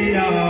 Yeah.